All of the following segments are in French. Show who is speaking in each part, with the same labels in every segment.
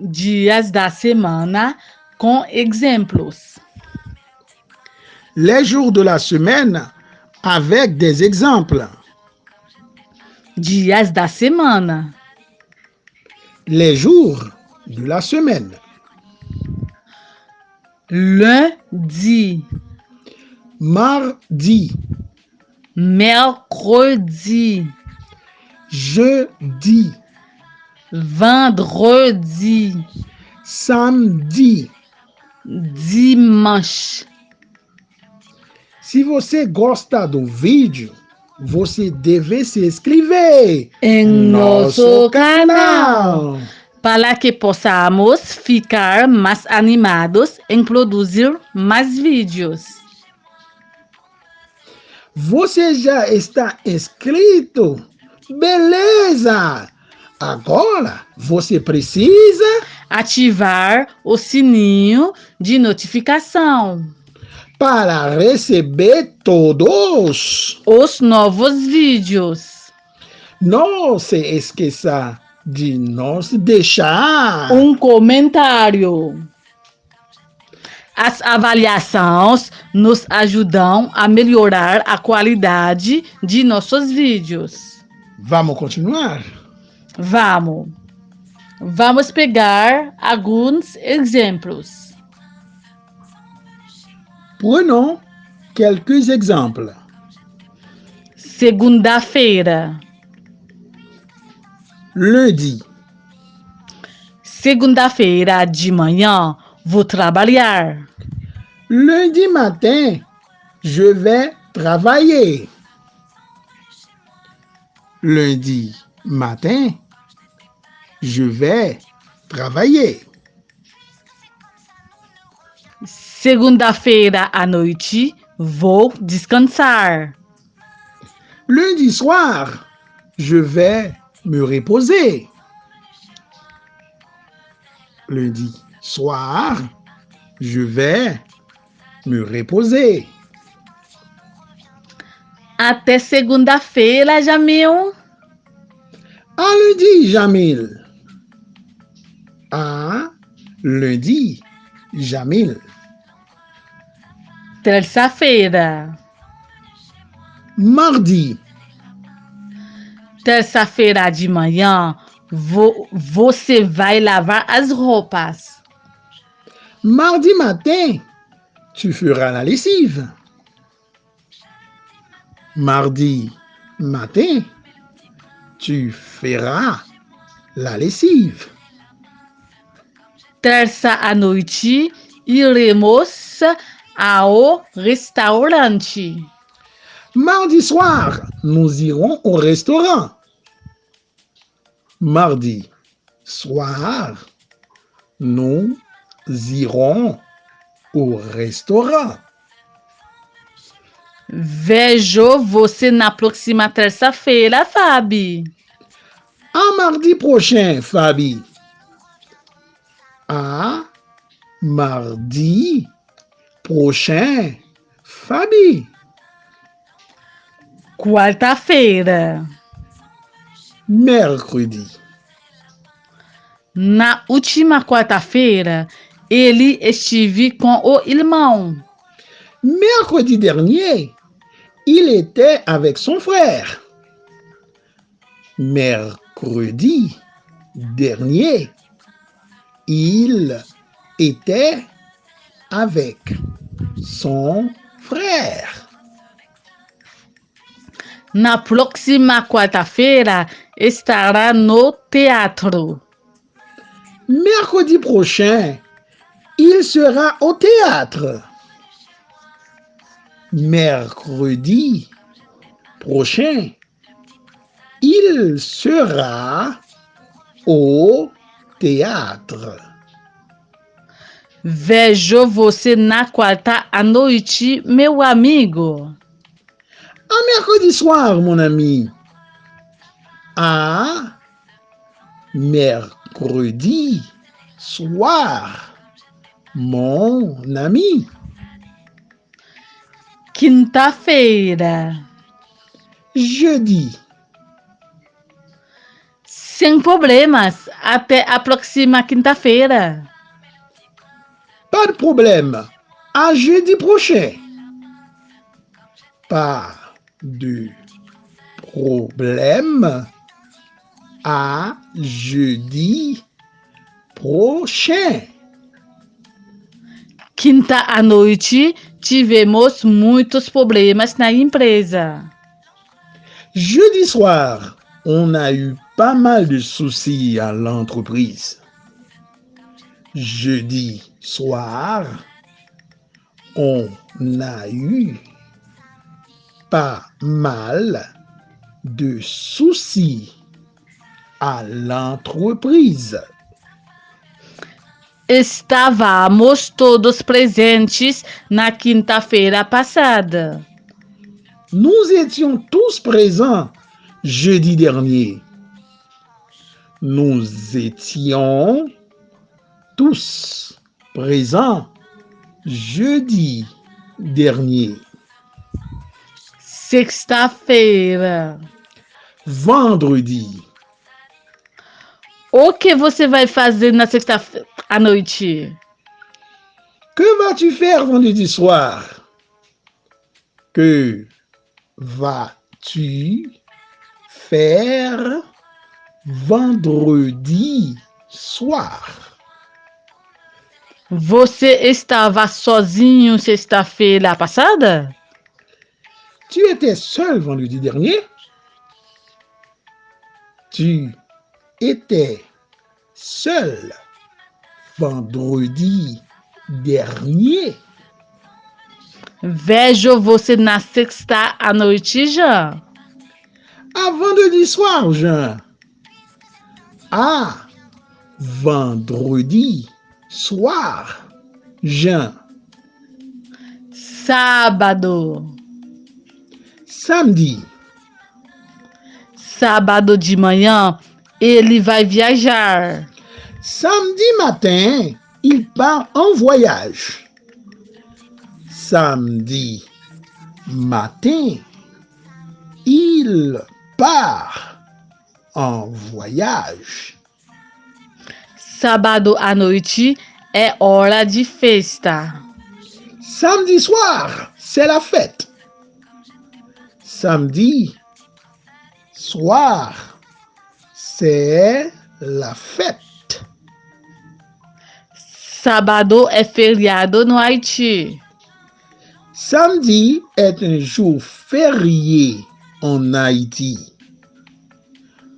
Speaker 1: dias da semana com exemplos.
Speaker 2: Les jours de la semaine avec des exemples.
Speaker 1: Dias da semana.
Speaker 2: Les jours de la semaine.
Speaker 1: Lundi,
Speaker 2: Mardi,
Speaker 1: mercredi,
Speaker 2: jeudi,
Speaker 1: vendredi,
Speaker 2: samedi.
Speaker 1: dimanche.
Speaker 2: Se você gosta do vídeo, você deve se inscrever
Speaker 1: Em nosso canal.
Speaker 2: canal.
Speaker 1: Para que possamos ficar mais animados em produzir mais vídeos.
Speaker 2: Você já está inscrito? Beleza! Agora você precisa
Speaker 1: Ativar o sininho de notificação.
Speaker 2: para receber todos.
Speaker 1: Os novos vídeos.
Speaker 2: Não se esqueça de nos deixar
Speaker 1: Um comentário. As avaliações nos ajudam a melhorar a qualidade de nossos vídeos.
Speaker 2: Vamos continuar?
Speaker 1: Vamos. Vamos pegar alguns exemplos.
Speaker 2: Prenons quelques exemples.
Speaker 1: Segunda-feira.
Speaker 2: Lundi,
Speaker 1: Segunda-feira de manhã vou trabalhar.
Speaker 2: lundi matin, je vais travailler. Lundi matin, je vais travailler.
Speaker 1: Segunda-feira à noite vou descansar.
Speaker 2: Lundi soir, je vais me reposer. Lundi soir, je vais me reposer.
Speaker 1: Até segunda-feira, Jamil.
Speaker 2: À lundi, Jamil. Lundi, Jamil.
Speaker 1: Terça-feira.
Speaker 2: Mardi,
Speaker 1: Terça-feira de manhã vo- você vai lavar as roupas.
Speaker 2: mardi matin, tu feras la lessive. Mardi matin, tu feras la lessive.
Speaker 1: Terça à noite iremos ao restaurante.
Speaker 2: Mardi soir, nous irons au restaurant. Mardi soir, nous irons au restaurant.
Speaker 1: Vejo você na próxima terça-feira, Fabi.
Speaker 2: À mardi prochain, Fabi. À mardi prochain, Fabi.
Speaker 1: Quarta-feira.
Speaker 2: Mercredi.
Speaker 1: Na última quarta-feira, ele estive com o irmão.
Speaker 2: Mercredi dernier, il était avec son frère. Mercredi dernier, il était avec son frère.
Speaker 1: Na próxima quarta-feira, estará no teatro.
Speaker 2: Mercredi prochain, il sera au théâtre. Mercredi prochain, il sera au théâtre.
Speaker 1: Vejo você na quarta à noite, meu amigo.
Speaker 2: À mercredi soir, mon ami. À mercredi soir, mon ami.
Speaker 1: Quinta-feira.
Speaker 2: Jeudi,
Speaker 1: Sem problemas. Até a próxima quinta-feira.
Speaker 2: Pas de problème. À jeudi prochain. Pas de problème. À jeudi prochain.
Speaker 1: Quinta à noite, tivemos muitos problemas na empresa.
Speaker 2: Jeudi soir, on a eu pas mal de soucis à l'entreprise. Jeudi soir, on a eu pas mal de soucis à l'entreprise.
Speaker 1: Estávamos todos presentes na quinta-feira passada.
Speaker 2: Nous étions tous présents jeudi dernier. Nous étions tous présents jeudi dernier.
Speaker 1: Sexta-feira.
Speaker 2: Vendredi.
Speaker 1: O que você vai fazer na sexta à noite?
Speaker 2: Que vas-tu faire vendredi soir? Que vas-tu faire vendredi soir?
Speaker 1: Você estava sozinho sexta-feira passada?
Speaker 2: Tu étais seul vendredi dernier? Tu étais seul vendredi dernier?
Speaker 1: Vejo você na sexta à noite já.
Speaker 2: À vendredi soir, Jean. À vendredi soir, Jean.
Speaker 1: Sábado.
Speaker 2: Samedi.
Speaker 1: Sábado de manhã, ele vai viajar.
Speaker 2: Samedi matin, il part en voyage. Samedi matin, il part en voyage.
Speaker 1: Sábado à noite é hora de festa.
Speaker 2: Samedi soir, c'est la fête. Samedi soir, c'est la fête.
Speaker 1: Sábado é feriado no Haiti.
Speaker 2: Samedi est un jour férié en Haïti.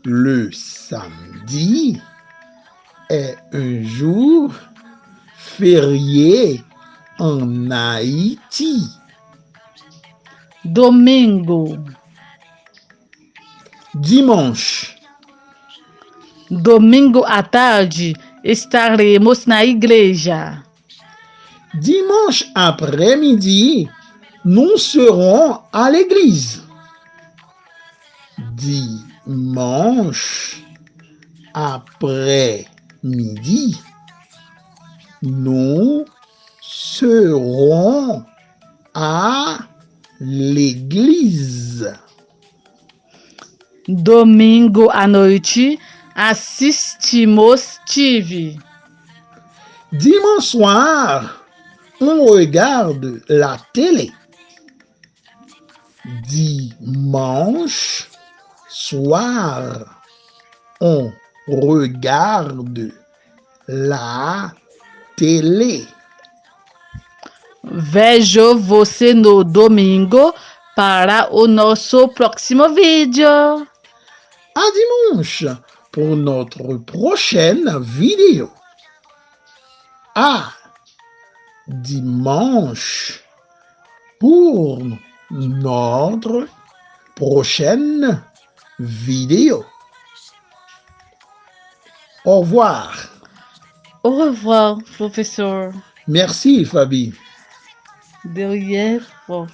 Speaker 2: Le samedi est un jour férié en Haïti.
Speaker 1: Domingo.
Speaker 2: Dimanche.
Speaker 1: Domingo à tarde estaremos na igreja.
Speaker 2: Dimanche après-midi, nous serons à l'église. Dimanche après-midi, nous serons à l'église.
Speaker 1: Domingo à noite assistimos TV.
Speaker 2: Dimanche soir, on regarde la télé. Dimanche soir, on regarde la télé.
Speaker 1: Vejo você no domingo para o nosso próximo vídeo.
Speaker 2: À dimanche pour notre prochaine vidéo. À dimanche pour notre prochaine vidéo. Au revoir.
Speaker 1: Au revoir, professeur.
Speaker 2: Merci, Fabi.
Speaker 1: De rien, prof.